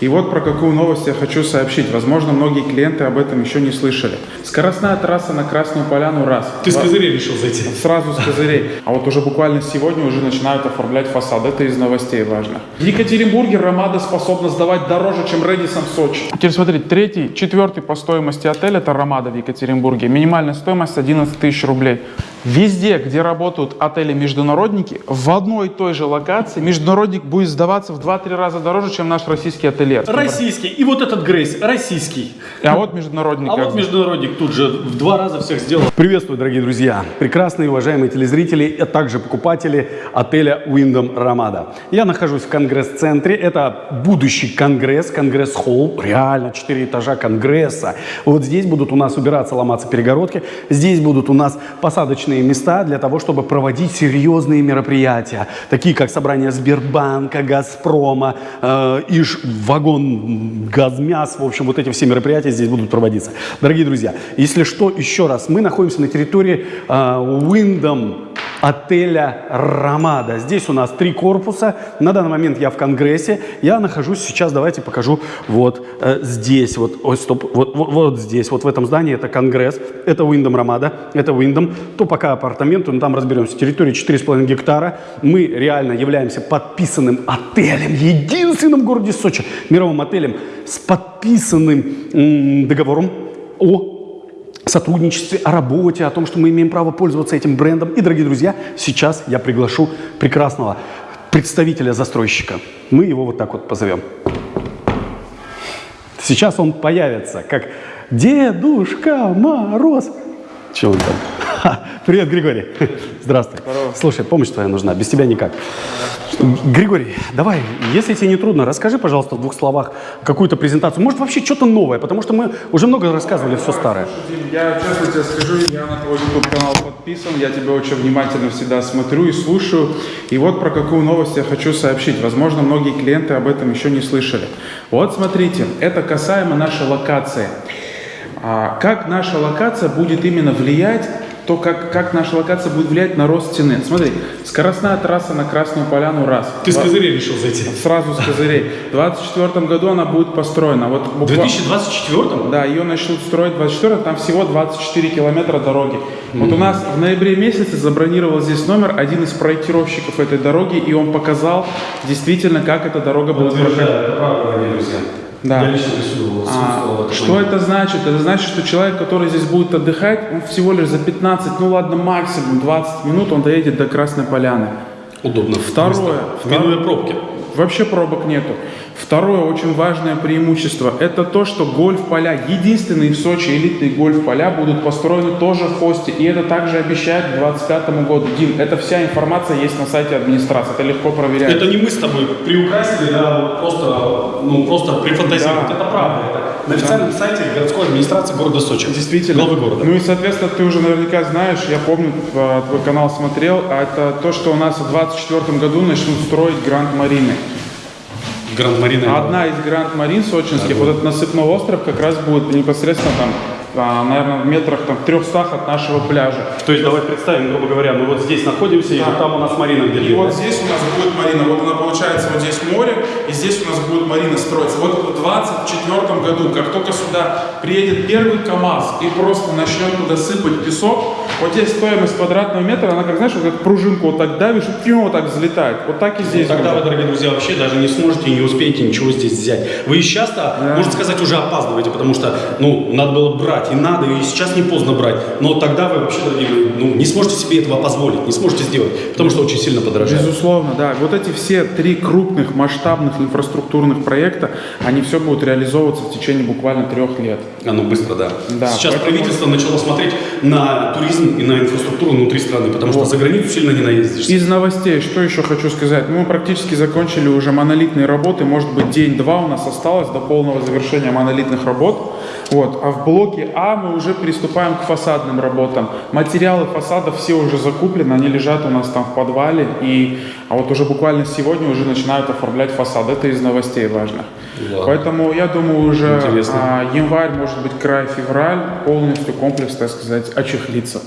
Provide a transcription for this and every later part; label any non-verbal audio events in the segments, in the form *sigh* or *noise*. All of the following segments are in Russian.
И вот про какую новость я хочу сообщить. Возможно, многие клиенты об этом еще не слышали. Скоростная трасса на Красную Поляну раз. Ты с козырей решил зайти? Сразу с козырей. *laughs* А вот уже буквально сегодня уже начинают оформлять фасад. Это из новостей важно. В Екатеринбурге Ромада способна сдавать дороже, чем Редисон в Сочи. Теперь смотрите, третий, четвертый по стоимости отель это Ромада в Екатеринбурге. Минимальная стоимость 11 тысяч рублей. Везде, где работают отели-международники, в одной и той же локации международник будет сдаваться в 2-3 раза дороже, чем наш российский ательер. Российский. И вот этот Грейс, российский. А вот международник. А вот международник тут же в два раза всех сделал. Приветствую, дорогие друзья, прекрасные уважаемые телезрители, а также покупатели отеля Wyndham Ramada. Я нахожусь в конгресс-центре. Это будущий конгресс, конгресс-холл. Реально, 4 этажа конгресса. Вот здесь будут у нас убираться, ломаться перегородки. Здесь будут у нас посадочные места для того, чтобы проводить серьезные мероприятия, такие как собрание Сбербанка, Газпрома, э, Иж, вагон, Газмяс. В общем, вот эти все мероприятия здесь будут проводиться. Дорогие друзья, если что, еще раз, мы находимся на территории э, Wyndham отеля Рамада. Здесь у нас три корпуса. На данный момент я в Конгрессе. Я нахожусь сейчас, давайте покажу, вот э, здесь, вот, ой, стоп, вот, вот, вот здесь, вот в этом здании это Конгресс, это Wyndham Рамада, это Wyndham. То пока апартаменты, но там разберемся. Территория 4,5 гектара. Мы реально являемся подписанным отелем, единственным в городе Сочи, мировым отелем с подписанным договором о сотрудничестве, о работе, о том, что мы имеем право пользоваться этим брендом. И, дорогие друзья, сейчас я приглашу прекрасного представителя застройщика. Мы его вот так вот позовем. Сейчас он появится, как Дедушка Мороз. Че он там? Ха, Привет, Григорий. Здравствуй. Слушай, помощь твоя нужна, без тебя никак. Григорий, давай, если тебе не трудно, расскажи, пожалуйста, в двух словах какую-то презентацию. Может, вообще что-то новое, потому что мы уже много рассказывали все старое. Я честно тебе скажу, я на твой YouTube канал подписан, я тебя очень внимательно всегда смотрю и слушаю. И вот про какую новость я хочу сообщить. Возможно, многие клиенты об этом еще не слышали. Вот смотрите, это касаемо нашей локации. А, как наша локация будет именно влиять, то как, как наша локация будет влиять на рост цены. Смотри, скоростная трасса на Красную Поляну раз. Ты с Два- козырей решил зайти? Сразу с козырей. В 2024 году она будет построена. Вот В буква- 2024 да, ее начнут строить 24 там всего 24 километра дороги. Вот у нас в ноябре месяце забронировал здесь номер один из проектировщиков этой дороги, и он показал действительно, как эта дорога будет проходить. Да. Я лично присутствовал, А, в что это значит? Это значит, что человек, который здесь будет отдыхать, он всего лишь за 15, ну ладно, максимум 20 минут он доедет до Красной Поляны. Удобно. Второе. Второе. Минуя пробки. Вообще пробок нету. Второе очень важное преимущество – это то, что гольф-поля, единственные в Сочи элитные гольф-поля будут построены тоже в хосте. И это также обещают к 2025 году. Дим, это вся информация есть на сайте администрации, это легко проверять. Это не мы с тобой приукрасили, да, просто, ну, просто прифантазировать. Да. Это правда. Это на официальном сайте городской администрации города Сочи. Действительно. Главы города. Ну и, соответственно, ты уже наверняка знаешь, я помню, э, твой канал смотрел, а это то, что у нас в 2024 году начнут строить Гранд Марины. Гранд Марина. Одна из Гранд Марин сочинских, вот этот насыпной остров как раз будет непосредственно там, наверное, в метрах там 300 от нашего пляжа. То есть давай представим, грубо говоря, мы вот здесь находимся, и Да. вот там у нас Марина И где-то. вот здесь у нас будет Марина, вот она получается, вот здесь море, и здесь у нас будет Марина строиться. Вот в 2024 году, как только сюда приедет первый КАМАЗ и просто начнет туда сыпать песок, вот здесь стоимость квадратного метра, она как, знаешь, вот как пружинку вот так давишь, и пью, вот так взлетает. Вот так и здесь. Тогда вы, дорогие друзья, вообще даже не сможете и не успеете ничего здесь взять. Вы сейчас-то, можно сказать, уже опаздываете, потому что, ну, надо было брать, и надо, и сейчас не поздно брать. Но тогда вы вообще, дорогие мои, ну, не сможете себе этого позволить, не сможете сделать, потому что очень сильно подорожает. Безусловно, да. Вот эти все три крупных масштабных инфраструктурных проекта, они все будут реализовываться в течение буквально трех лет. Оно быстро, да. Да, Сейчас поэтому- правительство начало смотреть на туризм и на инфраструктуру внутри страны, потому что за границу сильно не наездишься. Из новостей, что еще хочу сказать? Мы практически закончили уже монолитные работы, может быть день-два у нас осталось до полного завершения монолитных работ. Вот. А в блоке А мы уже приступаем к фасадным работам. Материалы фасадов все уже закуплены, они лежат у нас там в подвале. И, а вот уже буквально сегодня уже начинают оформлять фасад. Это из новостей важных. Ладно. Поэтому я думаю уже а, январь, может быть край, февраль полностью комплекс, так сказать, очехлится.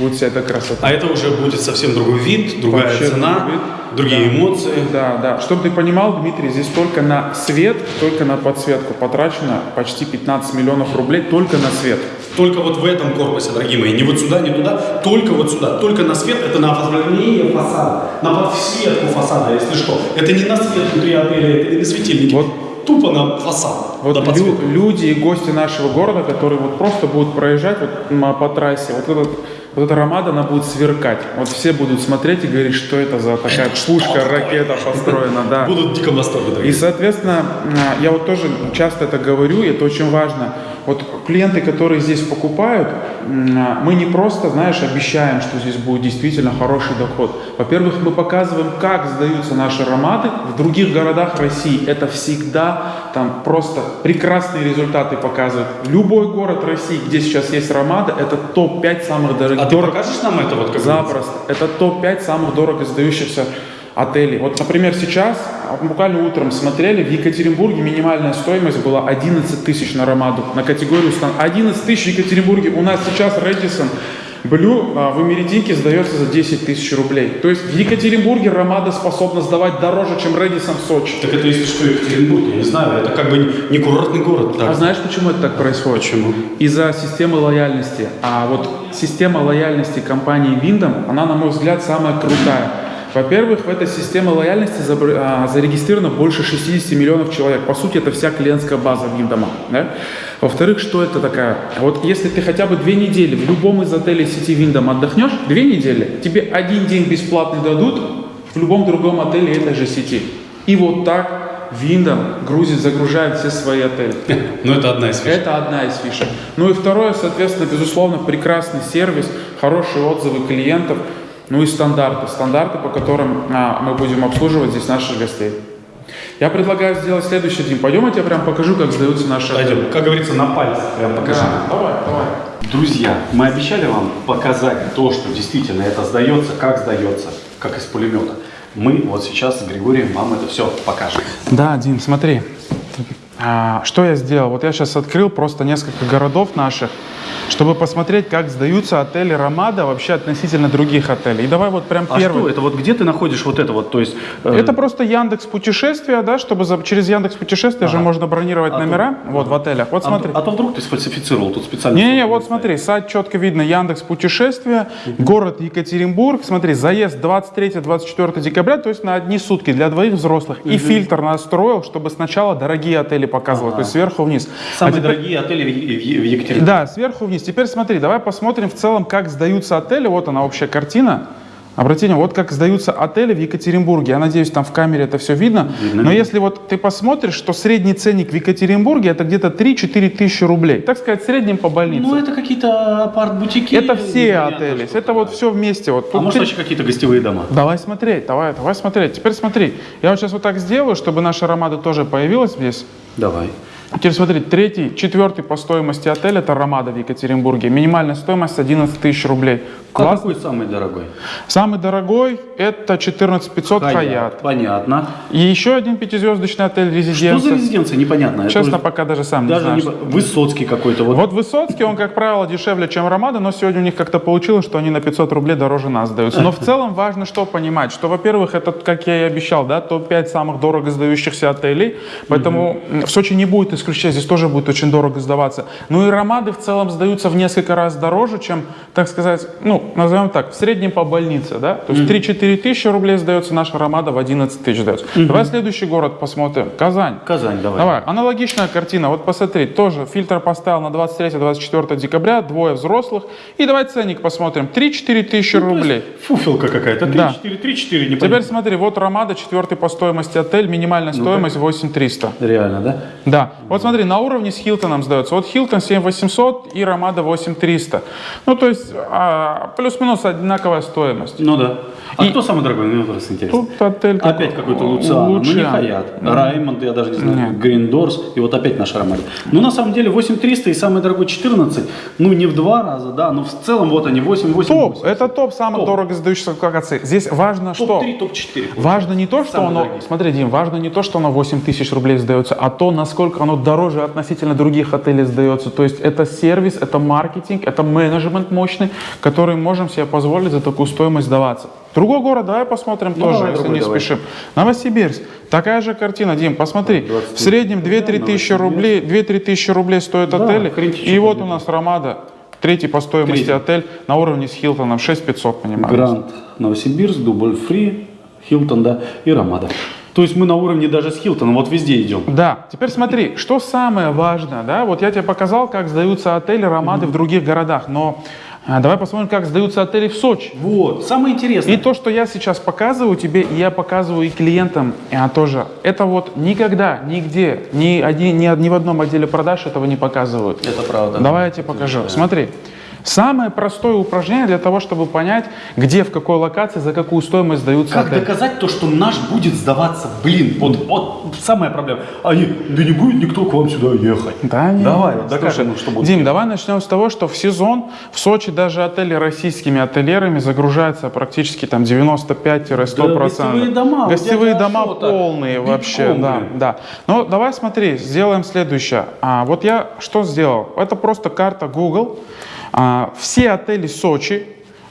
Будет вся эта красота. А это уже будет совсем другой вид, другая Вообще цена, вид. другие Да. эмоции. Да, да. Чтобы ты понимал, Дмитрий, здесь только на свет, только на подсветку потрачено почти 15 миллионов рублей только на свет. Только вот в этом корпусе, дорогие мои, не вот сюда, не туда, только вот сюда, только на свет, это на оформление фасада, на подсветку фасада, если что. Это не на свет внутри отеля, это не на светильники, Вот. тупо на фасад, Вот на лю- люди и гости нашего города, которые вот просто будут проезжать вот по трассе, вот, этот, вот эта ромада, она будет сверкать. Вот все будут смотреть и говорить, что это за такая пушка, ракета построена, да. Будут в диком восторге, И, соответственно, м, я вот тоже часто это говорю, и это очень важно. Вот клиенты, которые здесь покупают, мы не просто, знаешь, обещаем, что здесь будет действительно хороший доход. Во-первых, мы показываем, как сдаются наши ароматы в других городах России. Это всегда там просто прекрасные результаты показывают. Любой город России, где сейчас есть ароматы, это топ-5 самых дорогих. А ты покажешь нам это вот как Запросто. Это топ-5 самых дорого сдающихся отелей. Вот, например, сейчас, а, буквально утром смотрели, в Екатеринбурге минимальная стоимость была 11 тысяч на Ромаду, на категорию стан. 11 тысяч в Екатеринбурге. У нас сейчас Редисон Блю а, в Эмеретинке сдается за 10 тысяч рублей. То есть в Екатеринбурге Ромада способна сдавать дороже, чем Редисон в Сочи. Так это если что, Екатеринбург, я не знаю, это как бы не курортный город. А Так. знаешь, почему это так происходит? Почему? Из-за системы лояльности. А вот система лояльности компании Windom, она, на мой взгляд, самая крутая. Во-первых, в этой системе лояльности а, зарегистрировано больше 60 миллионов человек. По сути, это вся клиентская база Виндома. Да? Во-вторых, что это такая? Вот если ты хотя бы две недели в любом из отелей сети Виндом отдохнешь, две недели, тебе один день бесплатный дадут в любом другом отеле этой же сети. И вот так Виндом грузит, загружает все свои отели. *laughs* Ну это одна из фишек. Это одна из фишек. Ну и второе, соответственно, безусловно, прекрасный сервис, хорошие отзывы клиентов, ну и стандарты. Стандарты, по которым а, мы будем обслуживать здесь наших гостей. Я предлагаю сделать следующий день. Пойдем, я тебе прям покажу, как сдаются наши отели. Пойдем, как говорится, на пальцах прям покажи. Да, давай, давай. Друзья, мы обещали вам показать то, что действительно это сдается, как сдается, как из пулемета. Мы вот сейчас с Григорием вам это все покажем. Да, Дим, смотри. А, что я сделал? Вот я сейчас открыл просто несколько городов наших, чтобы посмотреть, как сдаются отели Ромада вообще относительно других отелей. И давай вот прям А первый. что это? Вот где ты находишь вот это вот? То есть э, Это просто Яндекс путешествия, да, чтобы за- через Яндекс путешествия же можно бронировать А то- номера, вот в отелях. Вот а, смотри. а то вдруг ты сфальсифицировал тут специально. Не-не, вот смотри, сайт четко видно, Яндекс путешествия, город Екатеринбург, смотри, заезд 23-24 декабря, то есть на одни сутки для двоих взрослых. И фильтр настроил, чтобы сначала дорогие отели показывал, то есть сверху вниз. А Самые теперь- дорогие отели в, Е- в Екатеринбурге. Да, сверху вниз. Теперь смотри, давай посмотрим в целом, как сдаются отели. Вот она общая картина. Обрати внимание, вот как сдаются отели в Екатеринбурге. Я надеюсь, там в камере это все видно. Видно, Но если вот ты посмотришь, что средний ценник в Екатеринбурге это где-то 3-4 тысячи рублей. Так сказать, в среднем по больнице. Ну это какие-то апарт-бутики. это все отели. Это вот такое. все вместе. Вот. А Тут может три- вообще какие-то гостевые дома? Давай смотреть, давай, давай смотреть. Теперь смотри. Я вот сейчас вот так сделаю, чтобы наша Ромада тоже появилась здесь. Давай. Теперь смотри, третий, четвертый по стоимости отель это Ромада в Екатеринбурге. Минимальная стоимость 11 тысяч рублей. А Класс. какой самый дорогой? Самый дорогой это 14 500 Хаят. Понятно. И еще один пятизвездочный отель Что за резиденция. резиденция? Непонятно. Честно, уже пока даже сам Даже не не знаю. по- Высоцкий какой-то. Вот. Вот Высоцкий, он, как правило, дешевле, чем Ромада, но сегодня у них как-то получилось, что они на 500 рублей дороже нас сдаются. Но в *laughs* целом важно что понимать, что, во-первых, это, как я и обещал, да, топ-5 самых дорого сдающихся отелей, поэтому м, в Сочи не будет исключения, здесь тоже будет очень дорого сдаваться. Ну и Ромады в целом сдаются в несколько раз дороже, чем, так сказать, ну, назовем так, в среднем по больнице, да, то есть 3-4 тысячи рублей сдается наша Ромада, в 11 тысяч сдается. Давай следующий город посмотрим, Казань. Казань, давай. Давай, аналогичная картина. Вот посмотри, тоже фильтр поставил на 23-24 декабря, двое взрослых. И давай ценник посмотрим. 3-4 тысячи рублей. Фуфелка какая-то. Да. 3-4, 3-4, не Теперь смотри, вот Ромада, четвертый по стоимости отель, минимальная стоимость 8300. Реально, да? Да, вот смотри, на уровне с Хилтоном сдается. Вот Хилтон 7800 и Ромада 8300. Ну, то есть а, плюс-минус одинаковая стоимость. Ну да. А И- кто самый дорогой? Мне просто интересно. Тут отель какой- Опять какой-то Луциано. Ну не. Хаят. Раймонд, я даже не знаю. Гриндорс. И вот опять наша Ромада. Ну на самом деле 8300 и самый дорогой 14. Ну не в два раза, да, но в целом вот они 8, 8, Топ, это топ самых Топ. дорого сдающихся локаций. Здесь важно что? Топ-3, топ-4. Важно не то, что Самые оно, дорогие. смотри, Дим, важно не то, что оно 8 тысяч рублей сдается, а то, насколько оно дороже относительно других отелей сдается. То есть это сервис, это маркетинг, это менеджмент мощный, который можем себе позволить за такую стоимость сдаваться. Другой город, давай посмотрим Ну, тоже, давай, если другой не давай. спешим. Новосибирск. Такая же картина, Дим, посмотри. В 23. среднем 2-3 тысячи рублей, 2-3 тысячи рублей стоит Да, отель. хрен И вот у нас Ромада, третий по стоимости Третий. отель на уровне с Хилтоном, 6500, понимаешь? Гранд Новосибирск, Дубль Фри, Хилтон, да, и Рамада. То есть мы на уровне даже с Хилтоном, вот везде идем. Да, теперь смотри, что самое важное, да, вот я тебе показал, как сдаются отели Ромады в других городах, но а, давай посмотрим, как сдаются отели в Сочи. Вот, самое интересное. И то, что я сейчас показываю тебе, и я показываю и клиентам а, тоже, это вот никогда, нигде, ни, один, ни, ни в одном отделе продаж этого не показывают. Это правда. Давай я тебе покажу. Смотри. Самое простое упражнение для того, чтобы понять, где, в какой локации, за какую стоимость сдаются Как отели. доказать то, что наш будет сдаваться? Блин, вот, вот самая проблема. Они, да не будет никто к вам сюда ехать. Да нет. Давай, вот что будет. Дим, давай начнем с того, что в сезон в Сочи даже отели российскими ательерами загружаются практически там 95-100%. Да, гостевые дома, Гостевые дома полные Битком, вообще, да, блин. да. Ну, давай смотри, сделаем следующее. А, вот я что сделал? Это просто карта Google. А, все отели Сочи,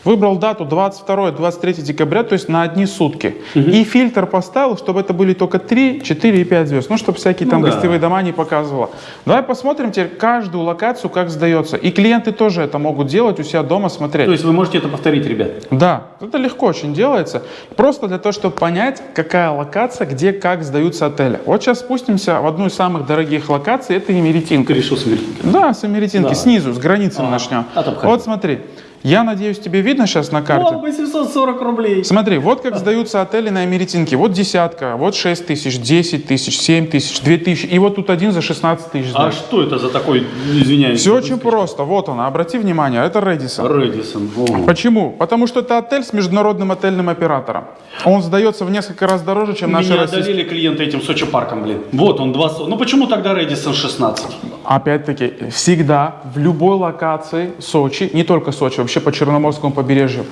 Выбрал дату 22-23 декабря, то есть на одни сутки. И фильтр поставил, чтобы это были только 3, 4 и 5 звезд. Ну, чтобы всякие там да. гостевые дома не показывало. Давай посмотрим теперь каждую локацию, как сдается. И клиенты тоже это могут делать у себя дома, смотреть. То есть вы можете это повторить, ребят? Да, это легко очень делается. Просто для того, чтобы понять, какая локация, где, как сдаются отели. Вот сейчас спустимся в одну из самых дорогих локаций, это Емеретинка. Ты решил смерть. Да, с Емеретинки, Да. снизу, с границы Ага. начнем. А вот смотри, я надеюсь, тебе видно сейчас на карте? О, 840 рублей. Смотри, вот как сдаются отели на Эмеретинке. Вот десятка, вот 6 тысяч, 10 тысяч, 7 тысяч, 2 тысячи. И вот тут один за 16 тысяч. А что это за такой, извиняюсь? Все очень просто. Вот он, обрати внимание, это Редисон. Редисон. Почему? Потому что это отель с международным отельным оператором. Он сдается в несколько раз дороже, чем наши Меня российские. одолели клиенты этим Сочи парком, блин. Вот он, два... со- Ну почему тогда Редисон 16? Опять-таки, всегда, в любой локации Сочи, не только Сочи, вообще по Черноморскому побережью,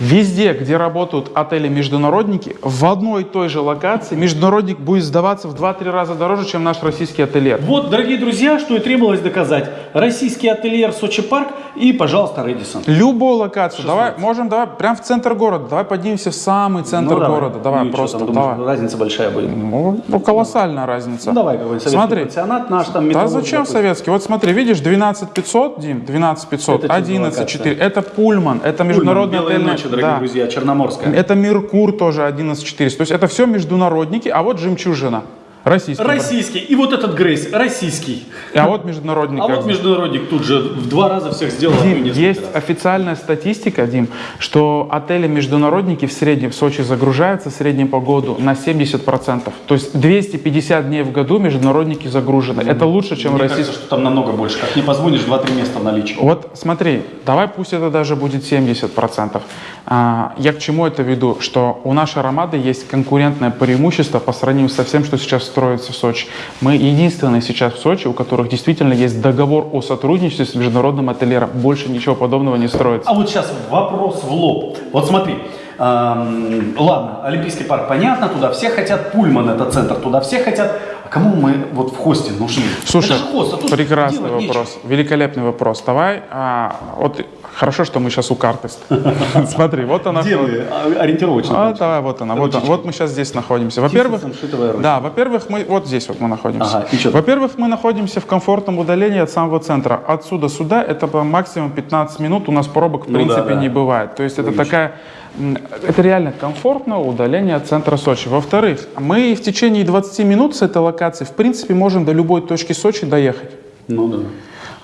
везде, где работают отели-международники, в одной и той же локации международник будет сдаваться в 2-3 раза дороже, чем наш российский ательер. Вот, дорогие друзья, что и требовалось доказать. Российский ательер Сочи парк и, пожалуйста, Редисон. Любую локацию, давай, можем, давай, прям в центр города, давай поднимемся в самый центр Ну, давай. города, давай, Ну что просто, там, думаешь, давай. разница большая будет. Ну, ну, колоссальная разница. Ну, давай какой-нибудь советский Смотри, пансионат наш там. Да зачем какой-то. советский? Вот смотри, видишь, 12 500, Дим, 12 500, Это что за 11 локация? 4. Это Пульман, это Пульман, международный Белые отельный- ночи, дорогие да. друзья, Черноморская. Это Меркур тоже 11 400. То есть это все международники, а вот Жемчужина, российский. Российский. И вот этот Грейс, российский. А вот международник. А вот международник тут же в два раза всех сделал. а Дим, есть раз. официальная статистика, Дим, что отели-международники в среднем в Сочи загружаются в среднем по году на 70%. То есть 250 дней в году международники загружены. Это лучше, чем Мне российские. кажется, что там намного больше. Как не позвонишь, 2-3 места в наличии. Вот смотри, давай пусть это даже будет 70%. А, я к чему это веду? Что у нашей Ромады есть конкурентное преимущество по сравнению со всем, что сейчас строится в Сочи. Мы единственные сейчас в Сочи, у которых действительно есть договор о сотрудничестве с международным ательером. Больше ничего подобного не строится. А вот сейчас вопрос в лоб. Вот смотри. эм, ладно, Олимпийский парк, понятно, туда все хотят, Пульман это центр, туда все хотят. Кому мы вот в хосте нужны? Слушай, хост, а прекрасный делать нечего. вопрос, великолепный вопрос. Давай, а, вот хорошо, что мы сейчас у карты. *laughs* Смотри, вот она. Где вы? А, Ориентировочно. А, давай, вот она, вот, вот мы сейчас здесь находимся. Во-первых, да, во-первых, мы вот здесь вот мы находимся. Ага? Во-первых, мы находимся в комфортном удалении от самого центра. Отсюда сюда это по максимум 15 минут. У нас пробок в Ну да, принципе да. не бывает. То есть это такая, это реально комфортное удаление от центра Сочи. Во-вторых, мы в течение 20 минут с этой локации в принципе можем до любой точки Сочи доехать. Ну да.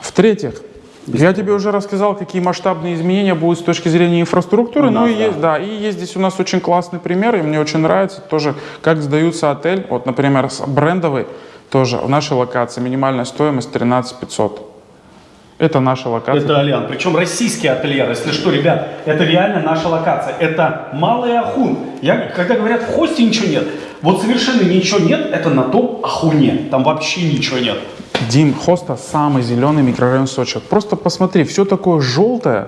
В-третьих, я тебе уже рассказал, какие масштабные изменения будут с точки зрения инфраструктуры. Ну нас, и да. есть, да, и есть здесь у нас очень классный пример, и мне очень нравится тоже, как сдаются отель. Вот, например, брендовый тоже в нашей локации минимальная стоимость 13 500. Это наша локация. Это Алиан. Причем российский ательер. Если что, ребят, это реально наша локация. Это Малый Ахун. Я, когда говорят, в хосте ничего нет, вот совершенно ничего нет, это на том Ахуне. Там вообще ничего нет. Дим, Хоста самый зеленый микрорайон Сочи. Просто посмотри, все такое желтое,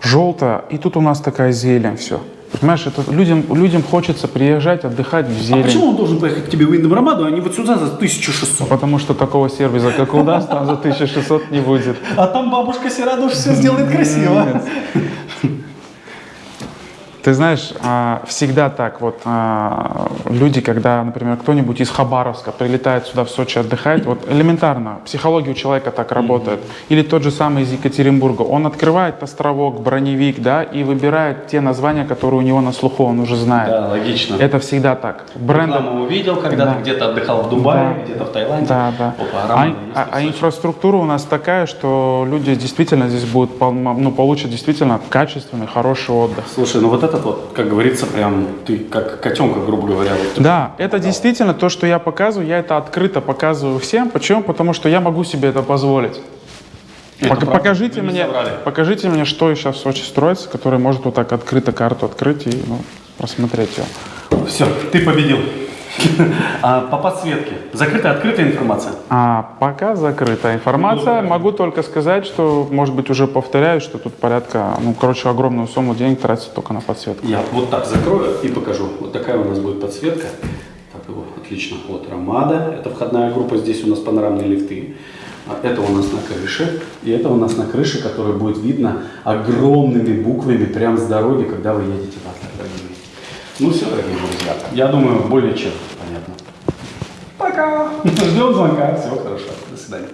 желтое, и тут у нас такая зелень, все. Понимаешь, это людям, людям хочется приезжать, отдыхать в А зелень. почему он должен поехать к тебе в Индом Рамаду, а не вот сюда за 1600? Потому что такого сервиса, как у нас, там за 1600 не будет. А там бабушка Сирадуш все сделает красиво. Ты знаешь, а, всегда так вот а, люди, когда, например, кто-нибудь из Хабаровска прилетает сюда в Сочи отдыхать, вот элементарно, психология у человека так работает. Или тот же самый из Екатеринбурга, он открывает островок, броневик, да, и выбирает те названия, которые у него на слуху, он уже знает. Да, логично. Это всегда так. Бренды, Рекламу увидел, когда Да. ты где-то отдыхал в Дубае, Да. где-то в Таиланде. Да, да. Опа, А, Рамада а- а Сочи. инфраструктура у нас такая, что люди действительно здесь будут, ну, получат действительно качественный, хороший отдых. Слушай, ну вот этот вот, как говорится, прям ты как котенка, грубо говоря. Вот, Да, это действительно то, что я показываю, я это открыто показываю всем. Почему? Потому что я могу себе это позволить. Это Пока- правда, покажите, мне, покажите мне, что сейчас в Сочи строится, который может вот так открыто карту открыть и ну, просмотреть ее. Все, ты победил. А по подсветке? Закрытая, открытая информация? А пока закрытая информация. Могу только сказать, что, может быть, уже повторяюсь, что тут порядка, ну, короче, огромную сумму денег тратится только на подсветку. Я вот так закрою и покажу. Вот такая у нас будет подсветка. Так, его, отлично. Вот Рамада, это входная группа, здесь у нас панорамные лифты. А Это у нас на крыше, и это у нас на крыше, которая будет видно огромными буквами прямо с дороги, когда вы едете в мои. Ну все, дорогие друзья, я думаю, более чем понятно. Пока! *laughs* Ждем звонка, всего хорошего, до свидания.